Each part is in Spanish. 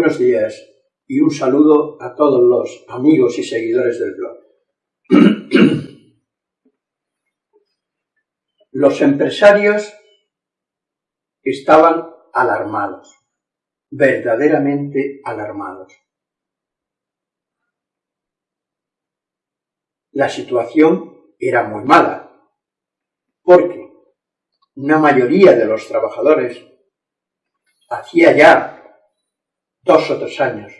Buenos días y un saludo a todos los amigos y seguidores del blog. Los empresarios estaban alarmados, verdaderamente alarmados. La situación era muy mala, porque una mayoría de los trabajadores hacía ya dos o tres años,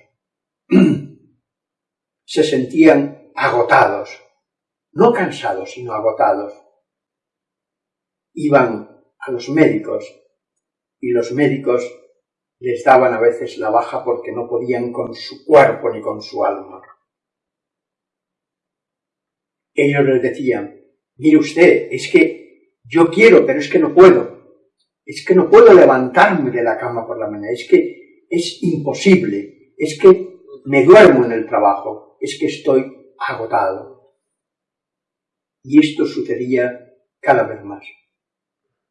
se sentían agotados, no cansados, sino agotados. Iban a los médicos y los médicos les daban a veces la baja porque no podían con su cuerpo ni con su alma. Ellos les decían, mire usted, es que yo quiero, pero es que no puedo. Es que no puedo levantarme de la cama por la mañana. Es que es imposible, es que me duermo en el trabajo, es que estoy agotado. Y esto sucedía cada vez más.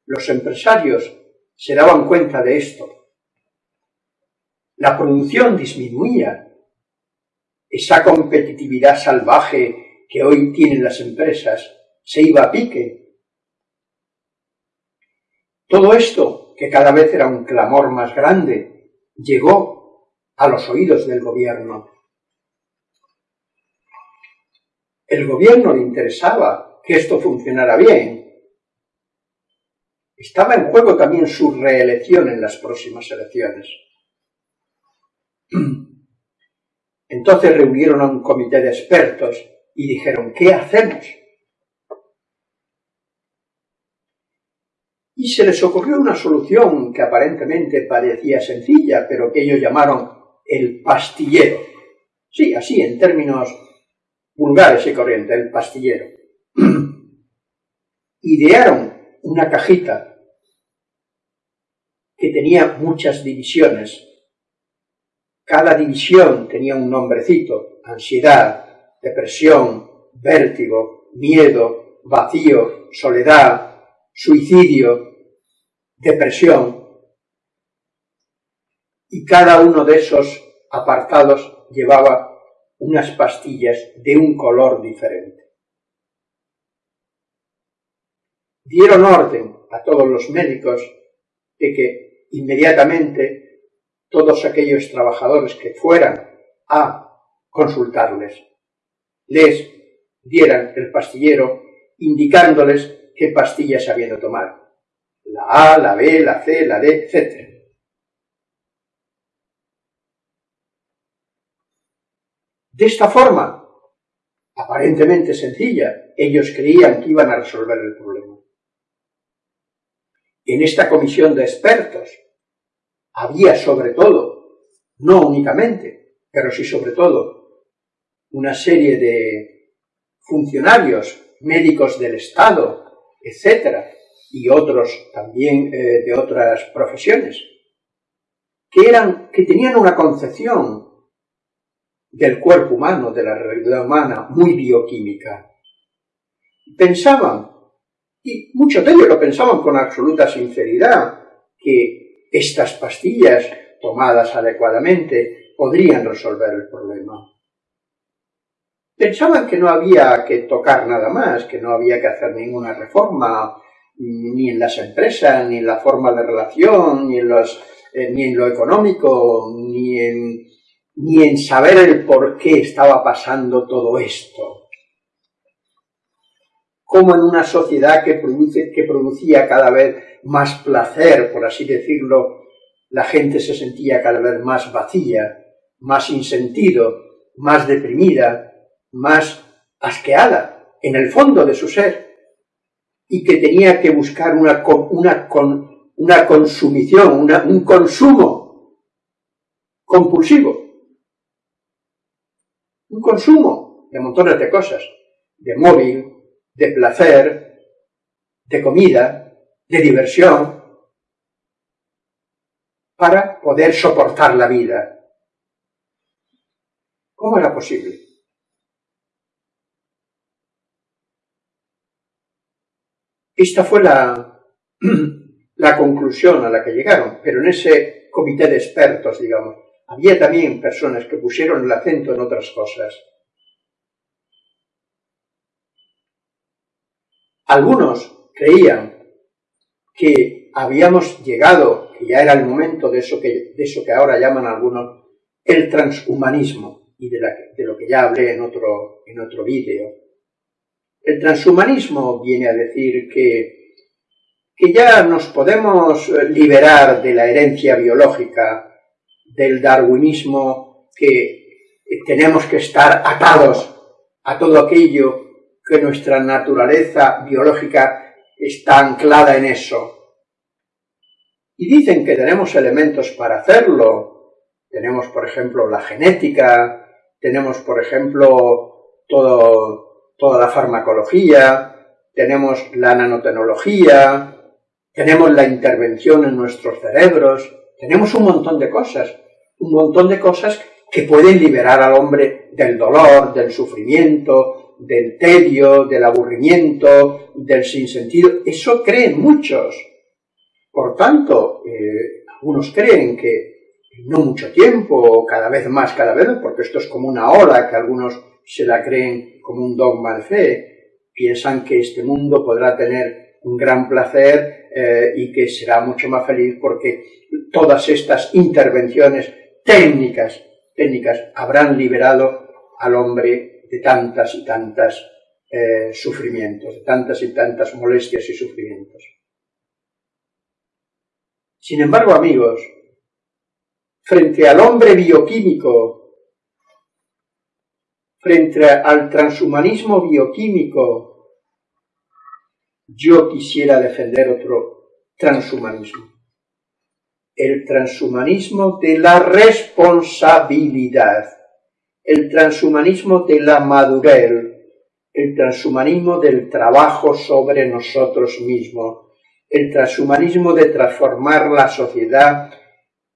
Los empresarios se daban cuenta de esto. La producción disminuía. Esa competitividad salvaje que hoy tienen las empresas se iba a pique. Todo esto, que cada vez era un clamor más grande, llegó a los oídos del gobierno. El gobierno le interesaba que esto funcionara bien. Estaba en juego también su reelección en las próximas elecciones. Entonces reunieron a un comité de expertos y dijeron, ¿qué hacemos? Y se les ocurrió una solución que aparentemente parecía sencilla, pero que ellos llamaron el pastillero. Sí, así en términos vulgares y corrientes, el pastillero. Idearon una cajita que tenía muchas divisiones. Cada división tenía un nombrecito, ansiedad, depresión, vértigo, miedo, vacío, soledad, suicidio, depresión, y cada uno de esos apartados llevaba unas pastillas de un color diferente. Dieron orden a todos los médicos de que inmediatamente todos aquellos trabajadores que fueran a consultarles les dieran el pastillero indicándoles qué pastillas habían de tomar la A, la B, la C, la D, etc. De esta forma, aparentemente sencilla, ellos creían que iban a resolver el problema. En esta comisión de expertos había sobre todo, no únicamente, pero sí sobre todo, una serie de funcionarios, médicos del Estado, etcétera, y otros también eh, de otras profesiones, que, eran, que tenían una concepción del cuerpo humano, de la realidad humana, muy bioquímica. Pensaban, y muchos de ellos lo pensaban con absoluta sinceridad, que estas pastillas tomadas adecuadamente podrían resolver el problema. Pensaban que no había que tocar nada más, que no había que hacer ninguna reforma ni en las empresas, ni en la forma de relación, ni en, los, eh, ni en lo económico, ni en, ni en saber el por qué estaba pasando todo esto. Como en una sociedad que, produce, que producía cada vez más placer, por así decirlo, la gente se sentía cada vez más vacía, más sin sentido, más deprimida, más asqueada en el fondo de su ser y que tenía que buscar una, una, una consumición, un consumo compulsivo. Un consumo de montones de cosas, de móvil, de placer, de comida, de diversión, para poder soportar la vida. ¿Cómo era posible? Esta fue la, conclusión a la que llegaron, pero en ese comité de expertos, digamos, había también personas que pusieron el acento en otras cosas. Algunos creían que habíamos llegado, que ya era el momento de eso que, de eso que ahora llaman algunos el transhumanismo, y de, de lo que ya hablé en otro, en otro vídeo. El transhumanismo viene a decir que, que ya nos podemos liberar de la herencia biológica del darwinismo que tenemos que estar atados a todo aquello que nuestra naturaleza biológica está anclada en eso. Y dicen que tenemos elementos para hacerlo. Tenemos, por ejemplo, la genética, tenemos, por ejemplo, todo, toda la farmacología, tenemos la nanotecnología, tenemos la intervención en nuestros cerebros, tenemos un montón de cosas, un montón de cosas que pueden liberar al hombre del dolor, del sufrimiento, del tedio, del aburrimiento, del sinsentido. Eso creen muchos. Por tanto, eh, algunos creen que no mucho tiempo, cada vez más, cada vez, porque esto es como una ola que algunos se la creen como un dogma de fe, piensan que este mundo podrá tener un gran placer eh, y que será mucho más feliz porque todas estas intervenciones técnicas, técnicas habrán liberado al hombre de tantas y tantas eh, sufrimientos, de tantas y tantas molestias y sufrimientos. Sin embargo, amigos, frente al hombre bioquímico, frente al transhumanismo bioquímico, yo quisiera defender otro transhumanismo. El transhumanismo de la responsabilidad, el transhumanismo de la madurez, el transhumanismo del trabajo sobre nosotros mismos, el transhumanismo de transformar la sociedad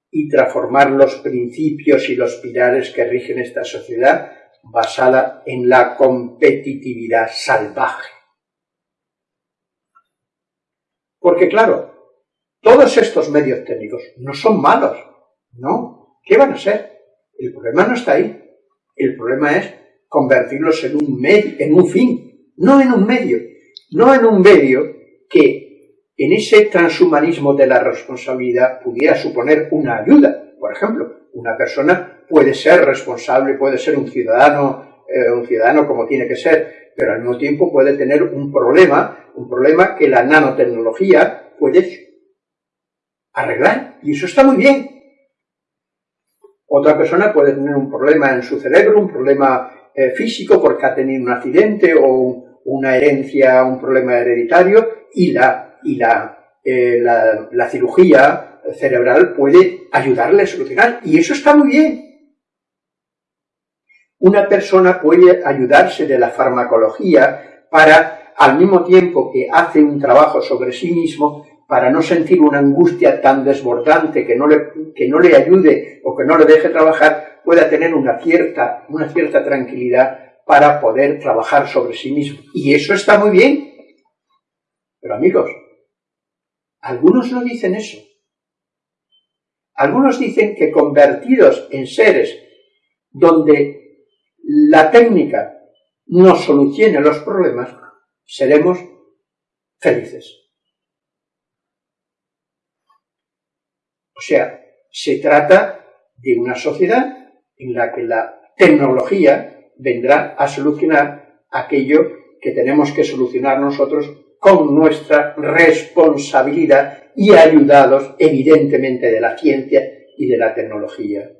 y transformar los principios y los pilares que rigen esta sociedad basada en la competitividad salvaje. Porque claro, todos estos medios técnicos no son malos, no. ¿Qué van a ser? El problema no está ahí. El problema es convertirlos en un, medio, en un fin, no en un medio. No en un medio que en ese transhumanismo de la responsabilidad pudiera suponer una ayuda. Por ejemplo, una persona puede ser responsable, puede ser un ciudadano, eh, un ciudadano como tiene que ser, pero al mismo tiempo puede tener un problema, un problema que la nanotecnología puede arreglar. Y eso está muy bien. Otra persona puede tener un problema en su cerebro, un problema eh, físico porque ha tenido un accidente o una herencia, un problema hereditario y la, y la, eh, la, la cirugía cerebral puede ayudarle a solucionar. Y eso está muy bien. Una persona puede ayudarse de la farmacología para, al mismo tiempo que hace un trabajo sobre sí mismo, para no sentir una angustia tan desbordante que no le, que no le ayude o que no le deje trabajar, pueda tener una cierta, una cierta tranquilidad para poder trabajar sobre sí mismo. Y eso está muy bien. Pero amigos, algunos no dicen eso. Algunos dicen que convertidos en seres donde la técnica nos solucione los problemas, seremos felices. O sea, se trata de una sociedad en la que la tecnología vendrá a solucionar aquello que tenemos que solucionar nosotros con nuestra responsabilidad y ayudados evidentemente de la ciencia y de la tecnología.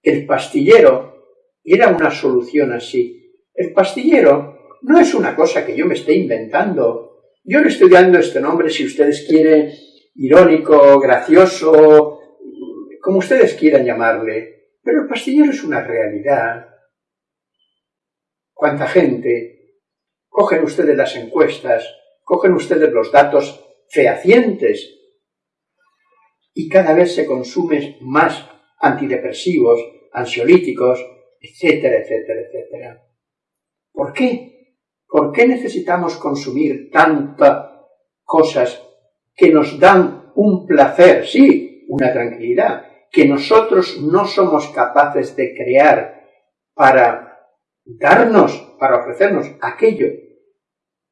El pastillero era una solución así. El pastillero no es una cosa que yo me esté inventando. Yo le estoy dando este nombre, si ustedes quieren, irónico, gracioso, como ustedes quieran llamarle, pero el pastillero es una realidad. ¿Cuánta gente? Cogen ustedes las encuestas, cogen ustedes los datos fehacientes y cada vez se consumen más antidepresivos, ansiolíticos, etcétera, etcétera, etcétera. ¿Por qué? ¿Por qué necesitamos consumir tantas cosas que nos dan un placer, sí, una tranquilidad, que nosotros no somos capaces de crear para darnos, para ofrecernos aquello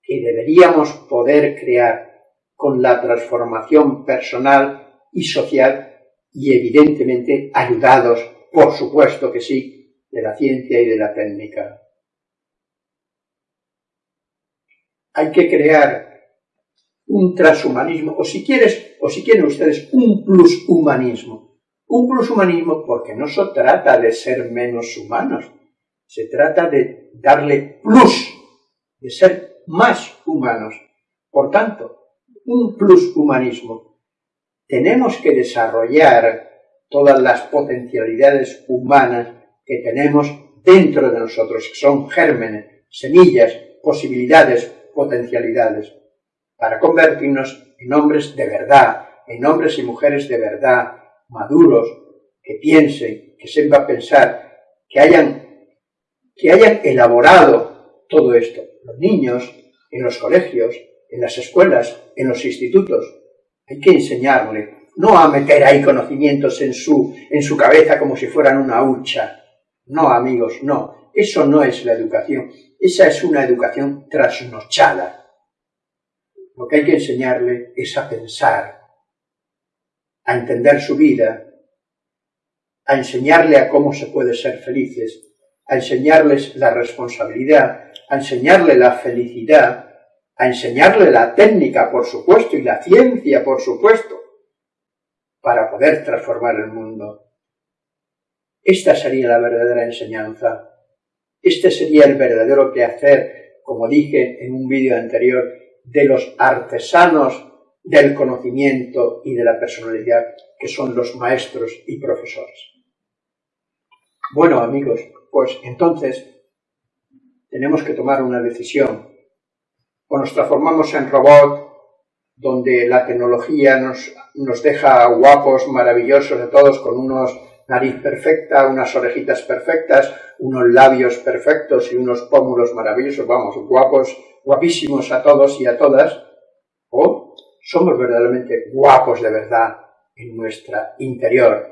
que deberíamos poder crear con la transformación personal y social y evidentemente ayudados, por supuesto que sí, de la ciencia y de la técnica. Hay que crear un transhumanismo, o si quieres, o si quieren ustedes, un plushumanismo. Un plushumanismo porque no se trata de ser menos humanos, se trata de darle plus, de ser más humanos. Por tanto, un plushumanismo. Tenemos que desarrollar todas las potencialidades humanas que tenemos dentro de nosotros, que son gérmenes, semillas, posibilidades, potencialidades para convertirnos en hombres de verdad, en hombres y mujeres de verdad, maduros, que piensen, que sepan pensar, que hayan, que hayan elaborado todo esto. Los niños, en los colegios, en las escuelas, en los institutos, hay que enseñarle, no a meter ahí conocimientos en su, en su cabeza como si fueran una hucha. No, amigos, no. Eso no es la educación. Esa es una educación trasnochada lo que hay que enseñarle es a pensar, a entender su vida, a enseñarle a cómo se puede ser felices, a enseñarles la responsabilidad, a enseñarle la felicidad, a enseñarle la técnica, por supuesto, y la ciencia, por supuesto, para poder transformar el mundo. Esta sería la verdadera enseñanza. Este sería el verdadero quehacer, como dije en un vídeo anterior, de los artesanos del conocimiento y de la personalidad, que son los maestros y profesores. Bueno, amigos, pues entonces tenemos que tomar una decisión. O nos transformamos en robot, donde la tecnología nos, nos deja guapos, maravillosos de todos, con unos nariz perfecta, unas orejitas perfectas, unos labios perfectos y unos pómulos maravillosos, vamos, guapos guapísimos a todos y a todas, o somos verdaderamente guapos de verdad en nuestra interior,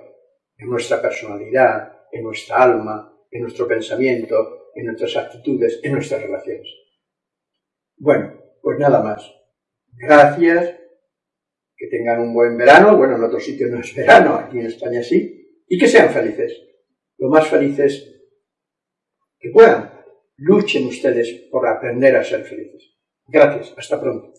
en nuestra personalidad, en nuestra alma, en nuestro pensamiento, en nuestras actitudes, en nuestras relaciones. Bueno, pues nada más. Gracias, que tengan un buen verano, bueno, en otros sitios no es verano, aquí en España sí, y que sean felices, lo más felices que puedan luchen ustedes por aprender a ser felices. Gracias, hasta pronto.